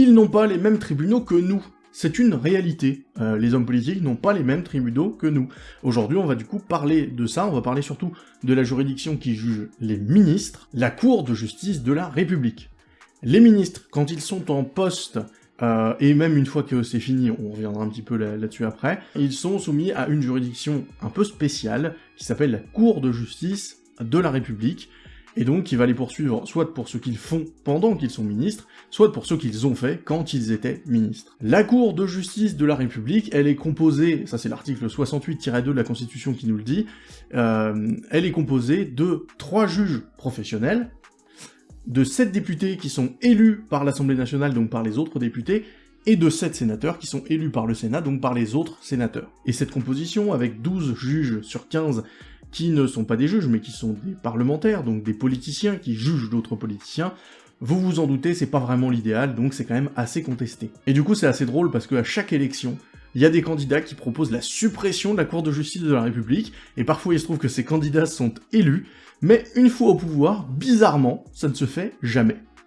Ils n'ont pas les mêmes tribunaux que nous. C'est une réalité. Euh, les hommes politiques n'ont pas les mêmes tribunaux que nous. Aujourd'hui, on va du coup parler de ça, on va parler surtout de la juridiction qui juge les ministres, la Cour de justice de la République. Les ministres, quand ils sont en poste, euh, et même une fois que c'est fini, on reviendra un petit peu là-dessus après, ils sont soumis à une juridiction un peu spéciale, qui s'appelle la Cour de justice de la République, et donc qui va les poursuivre soit pour ce qu'ils font pendant qu'ils sont ministres, soit pour ce qu'ils ont fait quand ils étaient ministres. La Cour de justice de la République, elle est composée, ça c'est l'article 68-2 de la Constitution qui nous le dit, euh, elle est composée de trois juges professionnels, de sept députés qui sont élus par l'Assemblée nationale, donc par les autres députés, et de sept sénateurs qui sont élus par le Sénat, donc par les autres sénateurs. Et cette composition, avec 12 juges sur 15 qui ne sont pas des juges, mais qui sont des parlementaires, donc des politiciens qui jugent d'autres politiciens, vous vous en doutez, c'est pas vraiment l'idéal, donc c'est quand même assez contesté. Et du coup, c'est assez drôle parce qu'à chaque élection, il y a des candidats qui proposent la suppression de la Cour de justice de la République, et parfois il se trouve que ces candidats sont élus, mais une fois au pouvoir, bizarrement, ça ne se fait jamais.